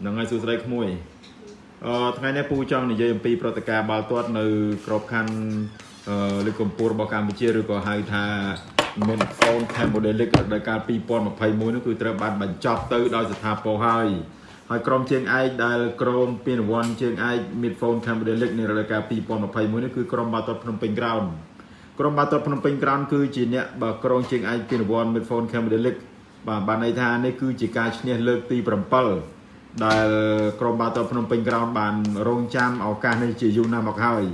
ហ្នឹងហើយសួស្តីក្មួយអឺថ្ងៃនេះពូចង់និយាយអំពីប្រតិការបាល់ទាត់នៅក្របខ័ណ្ឌអឺលីកកម្ពុជារបស់កម្ពុជាឬក៏ហៅថាមានហ្វូន Cambodia League រដូវកាល2021នោះគឺត្រូវបានបញ្ចប់ទៅដោយស្ថាពរហើយហើយក្រុមជើងឯកដែលក្រុមពានរង្វាន់ជើងឯក Midphone Cambodia League នៃរដូវកាល2021នេះគឺក្រុមបាល់ទាត់ភ្នំពេញ Ground ក្រុមបាល់ទាត់ភ្នំពេញ Ground គឺជាអ្នកបើក្រុមជើងឯកពានរង្វាន់ Midphone Cambodia League បាទបានន័យថានេះគឺជាការឈ្នះលើកទី7 ដែលក្រុមបាល់ទាត់ភ្នំពេញក្រោនបានរងចាំឱកាសនេះជាយូរណាស់មកហើយ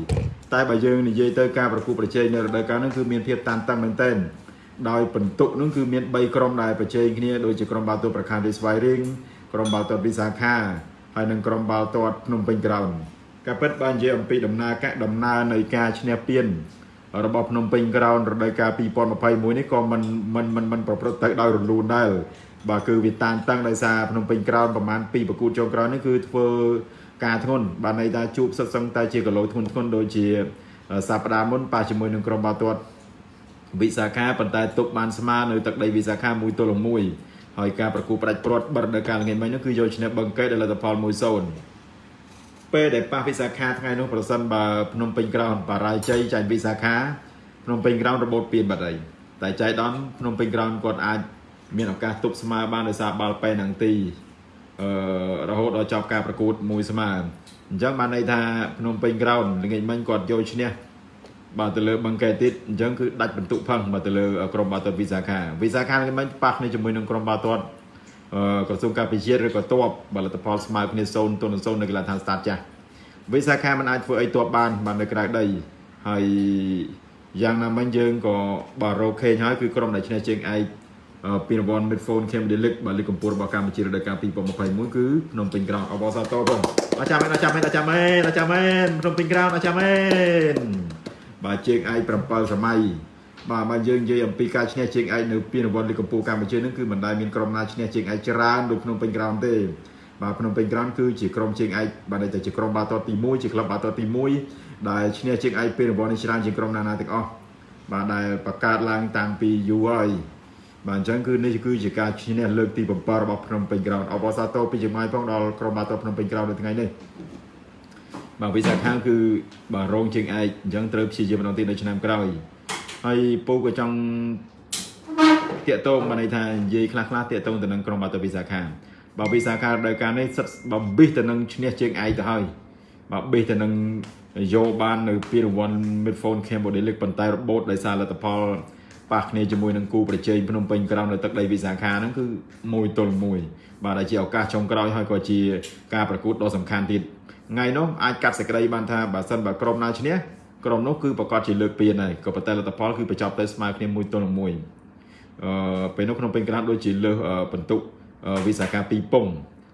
តែបើយើងនិយាយទៅការប្រគល់ប្រជែងនៅរដូវកាលនេះគឺមានភាពតានតឹងមែនទែនដោយបន្ទុកនោះគឺមាន3ក្រុមដែលប្រជែងគ្នាដូចជាក្រុមបាល់ទាត់ប្រខានវិស្វ័យរៀងក្រុមបាល់ទាត់វិសាខាហើយនិងក្រុមបាល់ទាត់ភ្នំពេញក្រោនការពិតបាននិយាយអំពីដំណើរការដំណើរនៃការឈ្នះពានរបស់ភ្នំពេញក្រោនរដូវកាល2021នេះក៏មិនមិនមិនមិនប្រព្រឹត្តទៅដោយរលូនដែរ បាទគឺវាតានតឹងដោយសារភ្នំពេញក្រោនប្រហែល2ប្រកួតចុងក្រោយនេះគឺធ្វើការធ្ងន់បានន័យថាជួបសិតសឹងតែជាគីឡូធ្ងន់ធ្ងន់ដូចជាសប្តាហ៍មុនប៉ះជាមួយនឹងក្រុមបាល់ទាត់វិសាខាប៉ុន្តែទុកបានស្មើនៅទឹកដីវិសាខាមួយទល់នឹងមួយហើយការប្រគួតផ្ដាច់ព្រាត់បិទនៅកាលល្ងាចមិញនោះគឺយកឈ្នះបឹងកេតដោយលទ្ធផល1-0ពេលដែលប៉ះវិសាខាថ្ងៃនោះប្រសិនបើភ្នំពេញក្រោនបារាយជ័យចាញ់វិសាខាភ្នំពេញក្រោនរបូតពៀនបាត់ហើយតែចៃដនភ្នំពេញក្រោនគាត់អាច មានឱកាសទប់ស្មើបានដោយសារបាល់ប៉ែនឹងទីអឺរហូតដល់ចប់ការប្រកួតមួយស្មើអញ្ចឹងបានន័យថាភ្នំពេញក្រោនល្ងាចមិញគាត់យកឈ្នះបាទទៅលើបឹងកែទៀតអញ្ចឹងគឺដាច់បន្ទុកផឹងបាទទៅលើក្រុមបាល់ទាត់វិសាខាវិសាខាល្ងាចមិញប៉ះគ្នាជាមួយនឹងក្រុមបាល់ទាត់អឺក្រសួងការពិជាតិឬក៏តបបាល់លទ្ធផលស្មើគ្នា0ទល់នឹង0នៅកីឡាដ្ឋានស្តាតចាស់វិសាខាមិនអាចធ្វើអីតបបានបាននៅក្រៅដីហើយយ៉ាងណាមិញយើងក៏បារោខេងហើយគឺក្រុមដែលឈ្នះជើងឯក ពីរង្វាន់ Midphone Cambodia League បាទលីកកម្ពុជារបស់កម្ពុជារដូវកាល2021គឺភ្នំពេញក្រោនអបអរសាទរបងអរចាំមែនអរចាំមែនអរចាំមែនអរចាំមែនភ្នំពេញក្រោនអរចាំមែនបាទជើងឯក7សម័យបាទបើយើងនិយាយអំពីការឈ្នះជើងឯកនៅពីរង្វាន់លីកកម្ពុជាកម្ពុជានឹងគឺមិនដែលមានក្រុមណាឈ្នះជើងឯកច្រើនដូចភ្នំពេញក្រោនទេបាទភ្នំពេញក្រោនគឺជាក្រុមជើងឯកបាទតែជាក្រុមបាល់ទាត់ទី1ជាក្លឹបបាល់ទាត់ទី1ដែលឈ្នះជើងឯកពីរង្វាន់នេះច្រើនជាងក្រុមណាណាទាំងអស់បាទដែលបង្កើតឡើងតាំងពីយូរហើយ បាទអញ្ចឹងគឺនេះគឺជាការឈ្នះលើកទី7របស់ភ្នំពេញក្រោនអបអរសាទរពីចម្ងាយផងដល់ក្រុមបាល់ទាត់ភ្នំពេញក្រោននៅថ្ងៃនេះបាទវិសាខាងគឺបាទរងជើងឯកអញ្ចឹងត្រូវព្យាយាមម្ដងទៀតនៅឆ្នាំក្រោយហើយពូក៏ចង់តាកតងបានន័យថានិយាយខ្លះខ្លះតាកតងទៅនឹងក្រុមបាល់ទាត់វិសាខាបាទវិសាខាដោយការនេះសិតបំបិះទៅនឹងឈ្នះជើងឯកទៅហើយបាទបិះទៅនឹងយកបាននៅពីរង្វាន់ Midphone Cambodia League ប៉ុន្តែរបូតដោយសារលទ្ធផល ប៉ះគ្នាជាមួយនឹងគូប្រជែងភ្នំពេញក្រោមនៅទឹកដីវិសាខាហ្នឹងគឺមួយទល់មួយបាទដែលជាឱកាសចុងក្រោយហើយក៏ជាការប្រកួតដ៏សំខាន់ទៀតថ្ងៃនោះអាចកាត់សេចក្តីបានថាបើសិនបើក្រុមណាឈ្នះក្រុមនោះគឺប្រកាសជាលើកពានហើយក៏ប៉ុន្តែលទ្ធផលគឺបញ្ចប់ទៅស្មើគ្នាមួយទល់នឹងមួយអឺពេលនោះក្នុងពេញក្រានដូចជាលើសបន្ទុកវិសាខា2ពង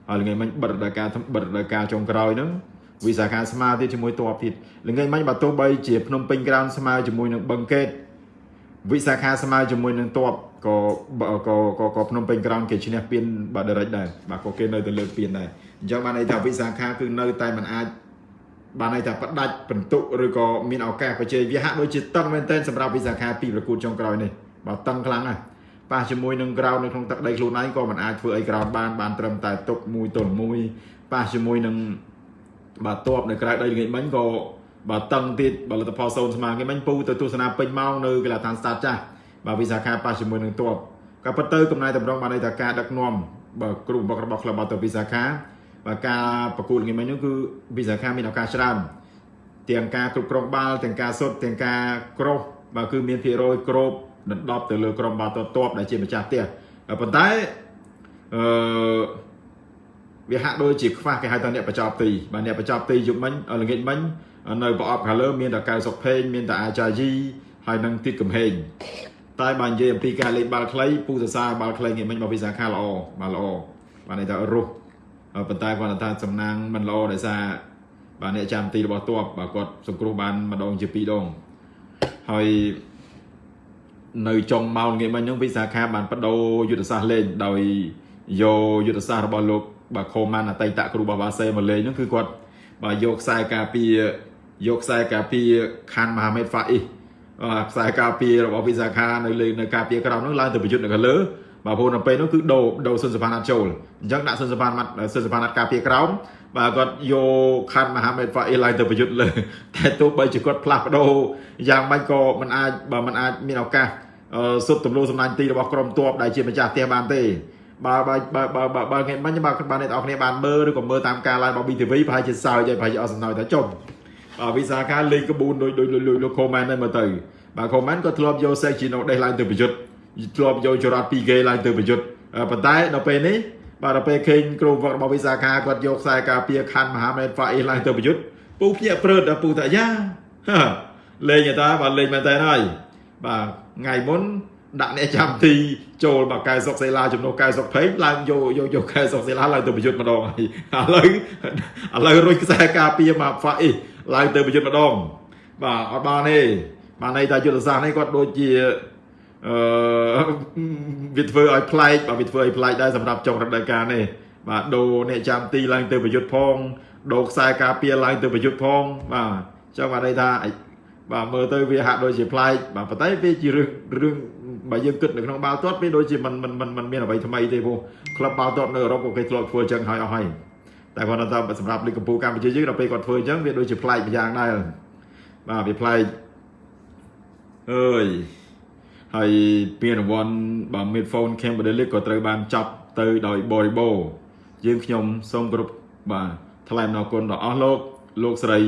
ហើយថ្ងៃមិញបិទរដូវកាលបិទរដូវកាលចុងក្រោយហ្នឹងវិសាខាស្មើទៀតជាមួយតបទៀតល្ងាចមិញបើទោះបីជាភ្នំពេញក្រោនស្មើជាមួយនឹងបឹងកេត វិសាខាស្មើជាមួយនឹងតបក៏ក៏ក៏ក៏ភ្នំពេញក្រោនគេឈ្នះពានបាទដរិចដែរបាទក៏គេនៅតែលើកពានដែរអញ្ចឹងបានន័យថាវិសាខាគឺនៅតែមិនអាចបានន័យថាផ្ដាច់បន្ទុកឬក៏មានឱកាសបច្ចេកវាហាក់ដូចជាតឹងមែនទែនសម្រាប់វិសាខាពីប្រកួតចុងក្រោយនេះបាទតឹងខ្លាំងណាស់ប៉ះជាមួយនឹងក្រោននៅក្នុងទឹកដីខ្លួនឯងក៏មិនអាចធ្វើអីក្រោនបានបានត្រឹមតែទុកមួយទល់មួយប៉ះជាមួយនឹងបាទតបនៅក្រៅដីល្ងាចមិញក៏ បាទតឹងទៀតបើលទ្ធផលសូនស្មើគេមិញពូទៅទស្សនាពេញម៉ោងនៅកីឡាដ្ឋានស្តាតចាស់បាទវិសាខាប៉ះជាមួយនឹងតបក៏ប៉ុន្តែកំណែតម្រង់បានន័យថាការដឹកនាំបាទគ្រូបង្វឹករបស់ក្លឹបបាល់ទាត់វិសាខាបាទការប្រកួតល្ងាចមិញនោះគឺវិសាខាមានឱកាសច្រើនទាំងការគ្រប់គ្រងបាល់ទាំងការសុទ្ធទាំងការក្រោះបាទគឺមានភាគរយគ្របដណ្ដប់ទៅលើក្រុមបាល់ទាត់តបដែលជាម្ចាស់ផ្ទះប៉ុន្តែអឺវាហាក់ដូចជាខ្វះគេហៅថាអ្នកបច្ចោបទីបាទអ្នកបច្ចោបទីយប់មិញល្ងាចមិញ នៅប្រអប់ខាងលើមានតែកៅសុកភេងមានតែអាចាយីហើយនឹងទីតកំហេងតែបើនិយាយអំពីការលេងបាល់ខ្លីពូសរសើរបាល់ខ្លីនេះមិញមកវិសាខាល្អបាទល្អបាទន័យថារស់ប៉ុន្តែគាត់ថាសំណាងមិនល្អដោយសារបាទអ្នកចាំទីរបស់តបបាទគាត់សង្គ្រោះបានម្ដងជាពីរដងហើយនៅចុងម៉ោងងាយមិញហ្នឹងវិសាខាបានបដូរយុទ្ធសាស្ត្រលេងដោយយកយុទ្ធសាស្ត្ររបស់លោកបាទខូម៉ាន់អតីតគ្រូរបស់បាសេមកលេងហ្នឹងគឺគាត់បាទយកខ្សែការពារ យកខ្សែការពារខានមហាមេតហ្វាអ៊ីខ្សែការពាររបស់វិសាខានៅលើនៅការពារក្រោមនោះឡើងទៅប្រយុទ្ធនៅខាងលើបាទព្រោះនៅពេលនោះគឺដូរដូរសុនសភានអត់ចូលអញ្ចឹងដាក់សុនសភានសុនសភានអត់ការពារក្រោមបាទគាត់យកខាត់មហាមេតហ្វាអ៊ីឡើងទៅប្រយុទ្ធលើតែទោះបីជាគាត់ផ្លាស់ប្ដូរយ៉ាងម៉េចក៏មិនអាចបើមិនអាចមានឱកាសសុទ្ធទម្លោសម្លាញ់ទីរបស់ក្រុមទ័ពដែលជាម្ចាស់ផ្ទះបានទេបើបើបើបើបើបើថ្ងៃមិញបើបានអ្នកនរគ្នាបានមើលឬក៏មើលតាមការ live របស់ BTV ប្រហែលជាសើចហើយប្រហែលជាអស់សំណើថាចុំ បាទវិសាខាលេងក្បួនដូចដូចលោក comment ហ្នឹងមើលទៅបាទ comment ក៏ធ្លាប់យក Sekino ដេះឡើងទៅប្រយុទ្ធធ្លាប់យកចរ៉ាត់ 2K ឡើងទៅប្រយុទ្ធប៉ុន្តែដល់ពេលនេះបាទដល់ពេលឃើញគ្រូវឹករបស់វិសាខាគាត់យកខ្សែការពារខណ្ឌមហាមេតហ្វាអ៊ីឡើងទៅប្រយុទ្ធពូភ្ញាក់ព្រឺតដល់ពូថាយ៉ាលេងតាបាទលេងមែនតើហើយបាទថ្ងៃមុនដាក់អ្នកចាំទីចូលមកកែសុកសេឡាជំនួសកែសុកភេងឡើងយកយកយកកែសុកសេឡាឡើងទៅប្រយុទ្ធម្ដងហើយឥឡូវឥឡូវរុយខ្សែការពារមកហ្វាអ៊ី ឡើងទៅប្រយុទ្ធម្ដងបាទអត់បានទេបានន័យថាយុទ្ធសាស្ត្រនេះគាត់ដូចជាអឺវាធ្វើឲ្យប្លែកបាទវាធ្វើឲ្យប្លែកដែរសម្រាប់ចុងរដូវកាលនេះបាទដូរអ្នកចាំទីឡើងទៅប្រយុទ្ធផងដូរខ្សែការពារឡើងទៅប្រយុទ្ធផងបាទចឹងបានន័យថាបាទមើលទៅវាហាក់ដូចជាប្លែកបាទប៉ុន្តែវាជារឿងរឿងបើយើងគិតនៅក្នុងបាល់ទាត់វាដូចជាមិនមិនមិនមានអ្វីថ្មីទេព្រោះក្លឹបបាល់ទាត់នៅអឺរ៉ុបក៏គេធ្លាប់ធ្វើចឹងហើយអស់ហើយ តែគាត់ថាសម្រាប់លីកកម្ពុជាកម្ពុជាយើងដល់ពេលគាត់ធ្វើអញ្ចឹងវាដូចជាប្លែកម្យ៉ាងដែរបាទវាប្លែកអើយហើយពានរង្វាន់បាទ Midphone Cambodia League ក៏ត្រូវបានចាប់ទៅដោយបរិបូរយើងខ្ញុំសូមគោរពបាទថ្លែងអំណរគុណដល់អស់លោកលោកស្រី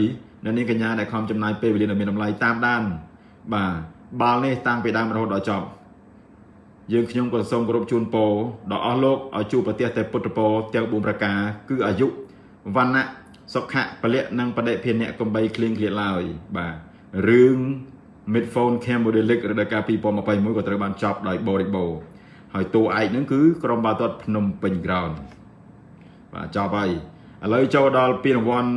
អ្នកនាងកញ្ញាដែលខំចំណាយពេលវេលាដ៏មានតម្លៃតាមដាន បាទបាល់នេះតាំងពីដើមរហូតដល់ចប់ យើងខ្ញុំក៏សូមគោរពជូនពរដល់អស់លោកឲ្យជួបប្រទះតែពុទ្ធពរទាំង4ប្រការគឺអាយុវណ្ណៈសុខៈពលៈនិងបដិភិនៈកំបីគ្លៀងគ្លៀតឡើយបាទរឿង Midphone Cambodia League រដូវកាល2021ក៏ត្រូវបានចប់ដោយបរិបូរហើយតួឯកហ្នឹងគឺក្រុមបាល់ទាត់ភ្នំពេញ Ground បាទចប់ហើយឥឡូវចូលដល់ពានរង្វាន់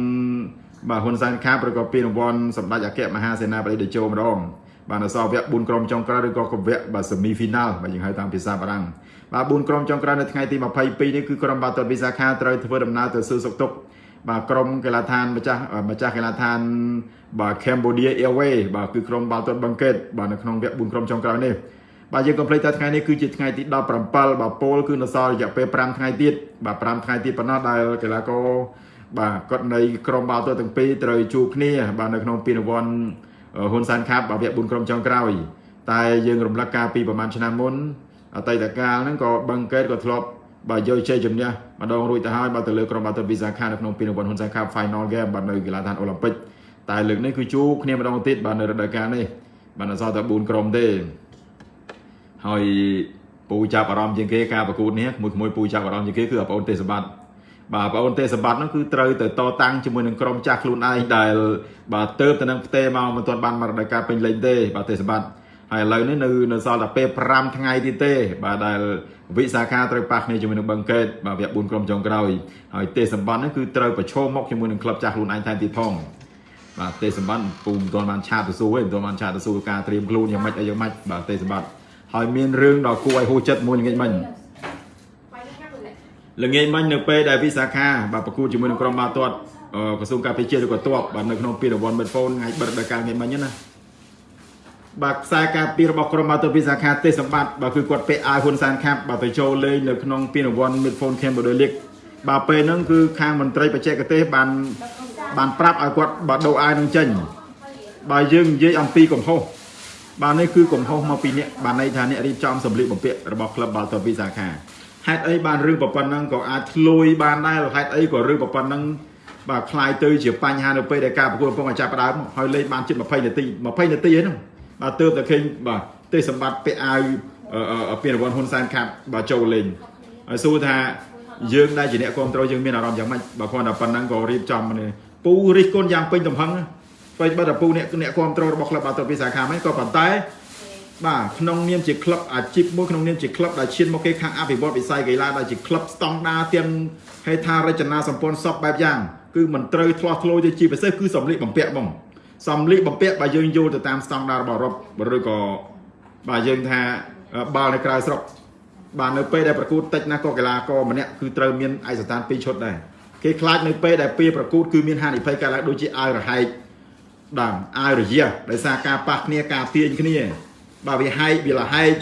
បាទហ៊ុនសែនខាបឬក៏ពានរង្វាន់សម្ដេចអគ្គមហាសេនាបតីតេជោម្ដង បាទនៅសល់វគ្គ4ក្រុមចុងក្រោយឬក៏វគ្គបាទ semi final បាទយើងហៅតាមភាសាបារាំងបាទ4ក្រុមចុងក្រោយនៅថ្ងៃទី22នេះគឺក្រុមបាល់ទាត់វិសាខាត្រូវធ្វើដំណើរទៅសួរសុខទុក្ខបាទក្រុមកីឡាដ្ឋានម្ចាស់ម្ចាស់កីឡាដ្ឋានបាទ Cambodia Airway បាទគឺក្រុមបាល់ទាត់បឹងកេតបាទនៅក្នុងវគ្គ4ក្រុមចុងក្រោយនេះបាទយើងកុំភ្លេចថាថ្ងៃនេះគឺជាថ្ងៃទី17បាទពលគឺនៅសល់រយៈពេល5ថ្ងៃទៀតបាទ5ថ្ងៃទៀតប៉ុណ្ណោះដែលកីឡាករបាទគាត់នៃក្រុមបាល់ទាត់ទាំងពីរត្រូវជួបគ្នា បាទនៅក្នុងពានរង្វាន់ ហ៊ុនសែនខាប់វគ្គ4ក្រុមចុងក្រោយ តែយើងរំលឹកការពីប្រហែលឆ្នាំមុនអតីតកាលហ្នឹងក៏បឹងកេតក៏ធ្លាប់បាទយកជ័យជំនះម្ដងរួចទៅហើយបាទទៅលើក្រុមបាល់ទាត់វីសាខានៅក្នុងពានរង្វាន់ហ៊ុនសែនខាប់ Final Game បាទនៅកីឡាដ្ឋានអូឡ িম্প ិកតែលើកនេះគឺជួបគ្នាម្ដងទៀតបាទនៅរដូវកាលនេះបាទអសល់តែ4ក្រុមទេហើយពូចាប់អារម្មណ៍ជាងគេការប្រកួតនេះមួយមួយពូចាប់អារម្មណ៍ជាងគេគឺបងប្អូនទេសបាត់ បាទបងប្អូនទេសបាត់ហ្នឹងគឺត្រូវទៅតតាំងជាមួយនឹងក្រុមចាស់ខ្លួនឯងដែលបាទទៅទៅនឹងផ្ទេមកមិនទាន់បានមករដូវកាលពេញលេញទេបាទទេសបាត់ហើយឥឡូវនេះនៅនៅសល់តែពេល5ថ្ងៃទៀតទេ បាទដែលវិសាខាត្រូវប៉ះគ្នាជាមួយនឹងបឹងកេតបាទវគ្គ4ក្រុមចុងក្រោយហើយទេសម្បត្តិហ្នឹងគឺត្រូវប្រឈមមុខជាមួយនឹងក្លឹបចាស់ខ្លួនឯងថែមទៀតផងបាទទេសម្បត្តិពូមិនទាន់បានឆាតទៅសួរទេមិនទាន់បានឆាតទៅសួរការត្រៀមខ្លួនយ៉ាងម៉េចអីយ៉ាងម៉េចបាទទេសម្បត្តិហើយមានរឿងដល់គួរឲ្យហួចចិត្តមួយល្ងាចមិញ ល្ងាចមិញនៅពេលដែលវិសាខាបាទប្រគួតជាមួយនឹងក្រុមបាល់ទាត់ក្រសួងការពារជាតិឬក៏ទ័ពបាទនៅក្នុងពានរង្វាន់ Medphone ថ្ងៃបិទដល់ការងារមិញណាបាទខ្សែការពាររបស់ក្រុមបាល់ទាត់វិសាខាទេសម្បត្តិបាទគឺគាត់ពាក់អាវហ៊ុនសានខាប់បាទទៅចូលលេងនៅក្នុងពានរង្វាន់ Medphone Cambodia League បាទពេលហ្នឹងគឺខាងមន្ត្រីបច្ចេកទេសបានបានប្រាប់ឲ្យគាត់បាទដូរអាវនឹងចេញបាទយើងនិយាយអំពីកំហុសបាទនេះគឺកំហុសមកពីអ្នកបាទន័យថាអ្នករៀបចំសម្លៀកបំពាក់របស់ក្លឹបបាល់ទាត់វិសាខា ហេតុអីបានរឿងប៉ុណ្ណឹងក៏អាចធ្លួយបានដែរហេតុអីក៏រឿងប៉ុណ្ណឹងបាទคลายទៅជាបញ្ហានៅពេលដែលការប្រកួតកំពុងតែចាប់ផ្ដើមហើយលេងបានជិត20នាទី20នាទីហ្នឹងបាទទើបតែឃើញបាទទេសម្បត្តិពាក់អាវពានរង្វាន់ហ៊ុនសែនខាប់បាទចូលលេងហើយសួរថាយើងដែលជាអ្នកគ្រប់គ្រងយើងមានអារម្មណ៍យ៉ាងម៉េចបើគ្រាន់តែប៉ុណ្ណឹងក៏រៀបចំនេះពូរិះគន់យ៉ាងពេញទំហឹងពេលបើតែពូអ្នកអ្នកគ្រប់គ្រងរបស់ក្លឹបបាល់ទាត់វិសាខាហ្នឹងក៏ប៉ុន្តែ បាទក្នុងនាមជាក្លឹបអាជីពមួយក្នុងនាមជាក្លឹបដែលឈានមកគេខាងអភិវឌ្ឍវិស័យកីឡាដែលជាក្លឹបស្តង់ដារទាំងហេដ្ឋារចនាសម្ព័ន្ធសពបែបយ៉ាងគឺមិនត្រូវធ្លាស់ធ្លោទៅជាពិសេសគឺសម្លៀកបំពាក់បងសម្លៀកបំពាក់បើយើងយល់ទៅតាមស្តង់ដាររបស់អឺរ៉ុបឬក៏បាទយើងថាបាល់នៅក្រៅស្រុកបាទនៅពេលដែលប្រកួតតិចណាស់ក៏កីឡាករម្នាក់គឺត្រូវមានឯកសណ្ឋាន2ឈុតដែរគេខ្លាចនៅពេលដែលពេលប្រកួតគឺមានហានិភ័យកើតឡើងដូចជាអាវរហែកដើមអាវរយះដោយសារការប៉ះគ្នាការទាញគ្នា បើវាហែកវាលហែក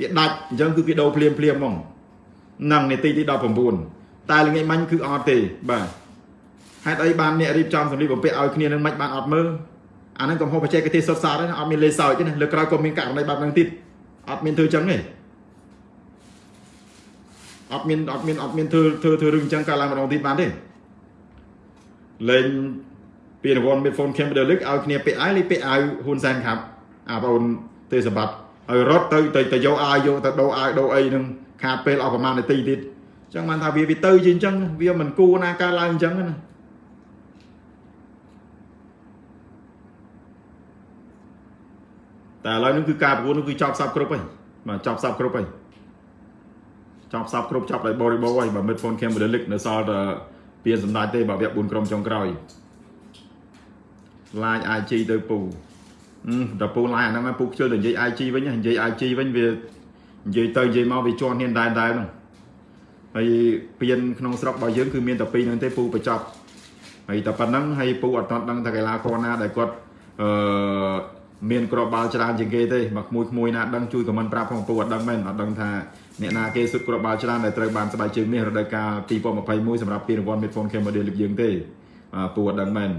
វាដាច់អញ្ចឹងគឺគេដូរភ្លាមភ្លាមហ្មងនឹងនាទីទី19តែល្ងាចមិញគឺអត់ទេបាទហេតុអីបានអ្នករៀបចំសម្លៀកបំពាក់ឲ្យគ្នានឹងមិនបានអត់មើលអាហ្នឹងកំហុសបច្ចេកទេសសុទ្ធសាធទេណាអត់មានលេសសើចទេណាលើក្រោយក៏មានករណីបែបហ្នឹងទៀតអត់មានធ្វើចឹងទេអត់មានអត់មានអត់មានធ្វើធ្វើធ្វើរឿងចឹងកើតឡើងម្ដងទៀតបានទេលេងពីរង្វាន់មីតហ្វូនខេមបដឺលឹកឲ្យគ្នាពាក់អាវលេងពាក់អាវហ៊ុនសែនខាប់អាបង ទេសបាត់ហើយរត់ទៅទៅទៅយកអាយយកទៅដូរអាវដូរអីនឹងខាតពេលអស់ប្រហែលនាទីទៀតអញ្ចឹងបានថាវាវាទៅជាអញ្ចឹងវាមិនគួរណាកើតឡើងអញ្ចឹងណាតែឥឡូវនេះគឺការប្រកួតនោះគឺចប់សពគ្រប់ហើយបាទចប់សពគ្រប់ហើយចប់សពគ្រប់ចប់ដោយបរិបូរហើយបើ Midphone Camera League នៅសល់តែពៀនសម្ដេចទេបើវគ្គ4ក្រុមចុងក្រោយឡាយ IG ទៅពូ ដល់ពូឡាយអាហ្នឹងពូខ្ជិលទៅនិយាយ IG វិញនិយាយ IG វិញវានិយាយទៅនិយាយមកវាជន់ហ៊ានដែរដែរហ្នឹងហើយពៀនក្នុងស្រុករបស់យើងគឺមានតែពីរហ្នឹងទេពូបញ្ចប់ហើយតែប៉ុណ្្នឹងហើយពូអត់ទាន់ដឹងថាកីឡាករណាដែលគាត់អឺមានក្របបាល់ច្រើនជាងគេទេមកក្មួយក្មួយណាដឹងជួយខមមិនប្រាប់ផងពូអត់ដឹងមែនអត់ដឹងថាអ្នកណាគេសុទ្ធក្របបាល់ច្រើនដែលត្រូវបានស្បែកជើងនេះរដូវកាល2021សម្រាប់ពានរង្វាន់ Midphone Camera League យើងទេពូអត់ដឹងមែន